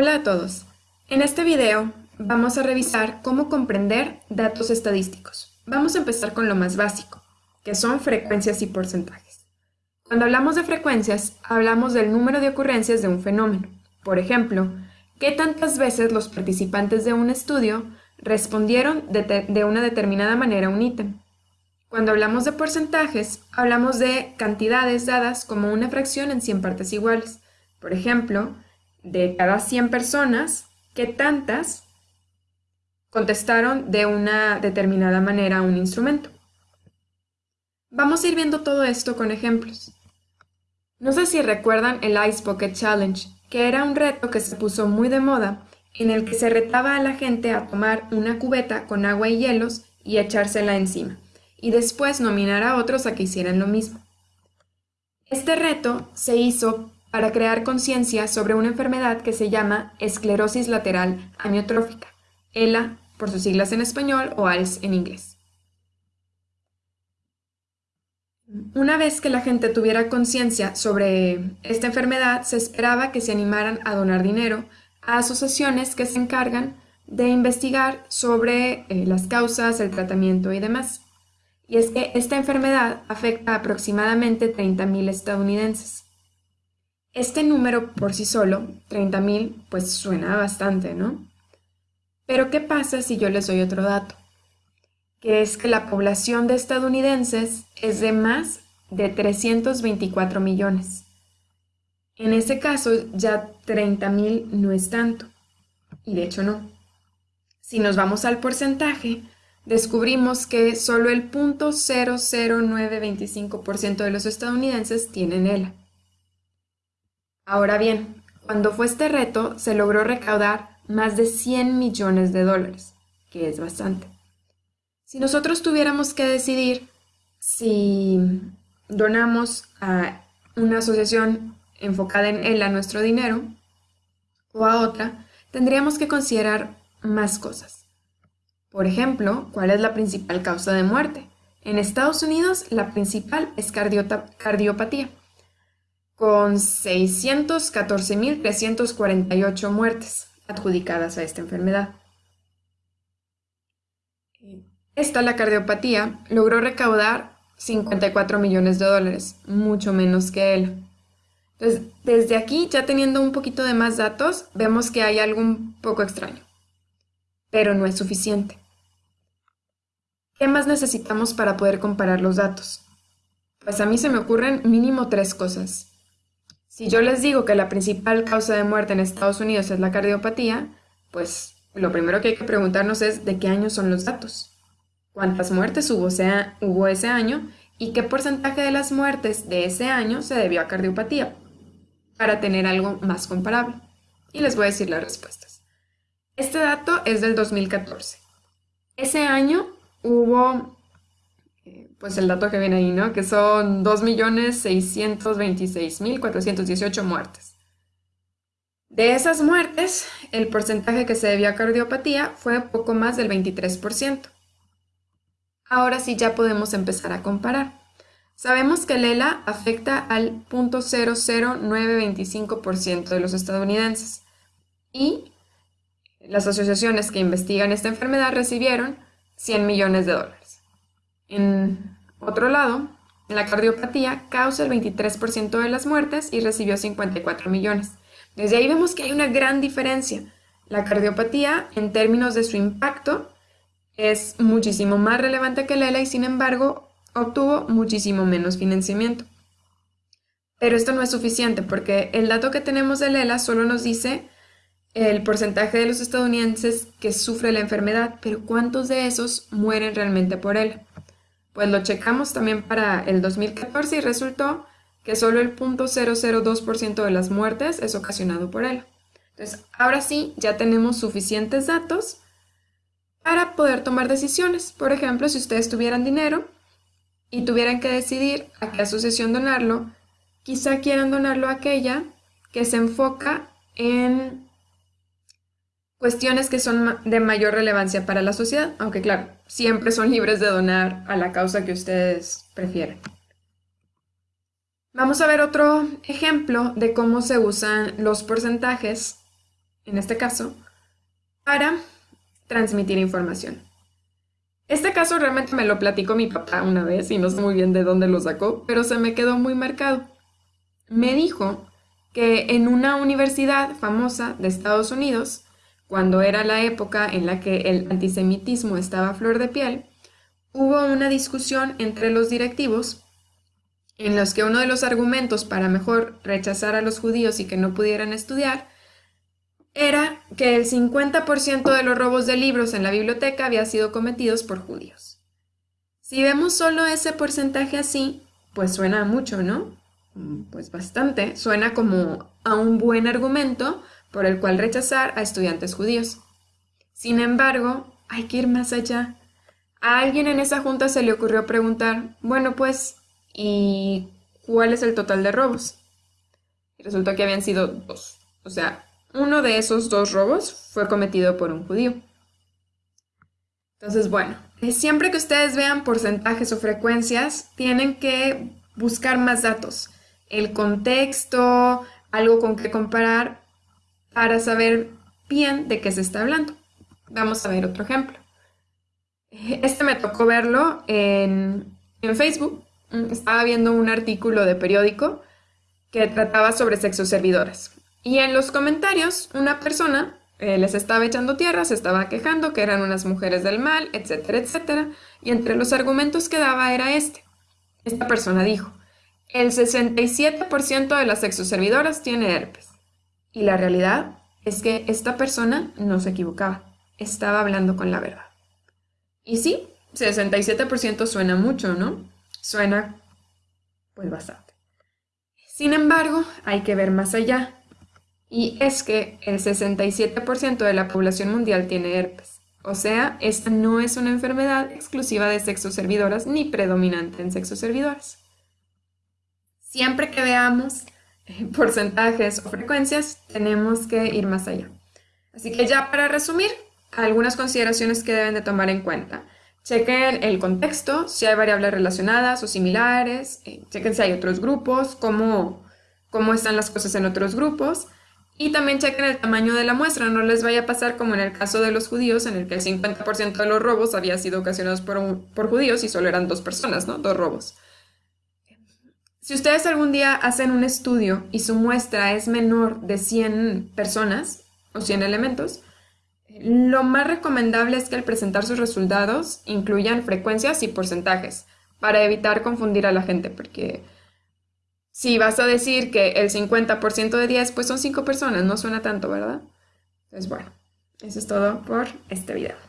Hola a todos. En este video vamos a revisar cómo comprender datos estadísticos. Vamos a empezar con lo más básico, que son frecuencias y porcentajes. Cuando hablamos de frecuencias, hablamos del número de ocurrencias de un fenómeno. Por ejemplo, qué tantas veces los participantes de un estudio respondieron de, una determinada manera a un ítem. Cuando hablamos de porcentajes, hablamos de cantidades dadas como una fracción en 100 partes iguales. Por ejemplo, de cada 100 personas, ¿qué tantas contestaron de una determinada manera a un instrumento? Vamos a ir viendo todo esto con ejemplos. No sé si recuerdan el Ice Bucket Challenge, que era un reto que se puso muy de moda, en el que se retaba a la gente a tomar una cubeta con agua y hielos y echársela encima y después nominar a otros a que hicieran lo mismo. Este reto se hizo para crear conciencia sobre una enfermedad que se llama esclerosis lateral amiotrófica, ELA por sus siglas en español o ALS en inglés. Una vez que la gente tuviera conciencia sobre esta enfermedad, se esperaba que se animaran a donar dinero a asociaciones que se encargan de investigar sobre eh, las causas, el tratamiento y demás y es que esta enfermedad afecta a aproximadamente 30.000 estadounidenses. Este número por sí solo, 30.000, pues suena bastante, ¿no? Pero ¿qué pasa si yo les doy otro dato? Que es que la población de estadounidenses es de más de 324 millones. En ese caso ya 30.000 no es tanto. Y de hecho no. Si nos vamos al porcentaje, descubrimos que solo el 0.00925% de los estadounidenses tienen ELA. Ahora bien, cuando fue este reto, se logró recaudar más de 100 millones de dólares, que es bastante. Si nosotros tuviéramos que decidir si donamos a una asociación enfocada en ELA nuestro dinero o a otra, tendríamos que considerar más cosas. Por ejemplo, ¿cuál es la principal causa de muerte? En Estados Unidos, la principal es cardiopatía, con 614.348 muertes adjudicadas a esta enfermedad. Esta, la cardiopatía, logró recaudar 54 millones de dólares, mucho menos que él. Entonces, desde aquí, ya teniendo un poquito de más datos, vemos que hay algo un poco extraño pero no es suficiente. ¿Qué más necesitamos para poder comparar los datos? Pues a mí se me ocurren mínimo tres cosas. Si yo les digo que la principal causa de muerte en Estados Unidos es la cardiopatía, pues lo primero que hay que preguntarnos es de qué año son los datos. ¿Cuántas muertes hubo, ese año? ¿Y qué porcentaje de las muertes de ese año se debió a cardiopatía? Para tener algo más comparable. Y les voy a decir las respuestas. Este dato es del 2014. Ese año hubo, eh, pues el dato que viene ahí, ¿no? Que son 2.626.418 muertes. De esas muertes, el porcentaje que se debió a cardiopatía fue poco más del 23%. Ahora sí ya podemos empezar a comparar. Sabemos que el ELA afecta al 0.00925% de los estadounidenses y las asociaciones que investigan esta enfermedad recibieron 100 millones de dólares. En otro lado, la cardiopatía causa el 23% de las muertes y recibió 54 millones. Desde ahí vemos que hay una gran diferencia. La cardiopatía, en términos de su impacto, es muchísimo más relevante que la ELA y sin embargo obtuvo muchísimo menos financiamiento. Pero esto no es suficiente porque el dato que tenemos de ELA solo nos dice el porcentaje de los estadounidenses que sufre la enfermedad, pero ¿cuántos de esos mueren realmente por él? Pues lo checamos también para el 2014 y resultó que solo el 0.002% de las muertes es ocasionado por él. Entonces, ahora sí, ya tenemos suficientes datos para poder tomar decisiones. Por ejemplo, si ustedes tuvieran dinero y tuvieran que decidir a qué asociación donarlo, quizá quieran donarlo a aquella que se enfoca en cuestiones que son de mayor relevancia para la sociedad, aunque claro, siempre son libres de donar a la causa que ustedes prefieran. Vamos a ver otro ejemplo de cómo se usan los porcentajes en este caso, para transmitir información. Este caso realmente me lo platicó mi papá una vez y no sé muy bien de dónde lo sacó, pero se me quedó muy marcado. Me dijo que en una universidad famosa de Estados Unidos, cuando era la época en la que el antisemitismo estaba a flor de piel, hubo una discusión entre los directivos en los que uno de los argumentos para mejor rechazar a los judíos y que no pudieran estudiar era que el 50% de los robos de libros en la biblioteca había sido cometidos por judíos. Si vemos solo ese porcentaje así, pues suena mucho, ¿no? Mm, pues bastante. Suena como a un buen argumento por el cual rechazar a estudiantes judíos. Sin embargo, hay que ir más allá. A alguien en esa junta se le ocurrió preguntar, bueno, pues, ¿y cuál es el total de robos? Y resultó que habían sido dos. O sea, uno de esos dos robos fue cometido por un judío. Entonces, bueno, eh, siempre que ustedes vean porcentajes o frecuencias, tienen que buscar más datos, el contexto, algo con que comparar para saber bien de qué se está hablando. Vamos a ver otro ejemplo. Este me tocó verlo en, Facebook. Estaba viendo un artículo de periódico que trataba sobre sexoservidoras. Y en los comentarios, una persona eh, les estaba echando tierra, se estaba quejando que eran unas mujeres del mal, etcétera, etcétera. Y entre los argumentos que daba era este. Esta persona dijo, el 67% de las sexoservidoras tiene herpes. Y la realidad es que esta persona no se equivocaba, estaba hablando con la verdad. Y sí, 67% suena mucho, ¿no? Suena pues bastante. Sin embargo, hay que ver más allá y es que el 67% de la población mundial tiene herpes. O sea, esta no es una enfermedad exclusiva de sexoservidoras ni predominante en sexoservidoras. Siempre que veamos porcentajes o frecuencias, tenemos que ir más allá. Así que ya para resumir, algunas consideraciones que deben de tomar en cuenta. Chequen el contexto, si hay variables relacionadas o similares, eh, chequen si hay otros grupos, cómo, cómo están las cosas en otros grupos. Y también chequen el tamaño de la muestra, no les vaya a pasar como en el caso de los judíos, en el que el 50% de los robos había sido ocasionados por, por judíos y solo eran dos personas, ¿no? Dos robos. Si ustedes algún día hacen un estudio y su muestra es menor de 100 personas o 100 elementos, lo más recomendable es que al presentar sus resultados incluyan frecuencias y porcentajes para evitar confundir a la gente, porque si vas a decir que el 50% de 10, pues son 5 personas, no suena tanto, ¿verdad? Entonces, bueno, eso es todo por este video.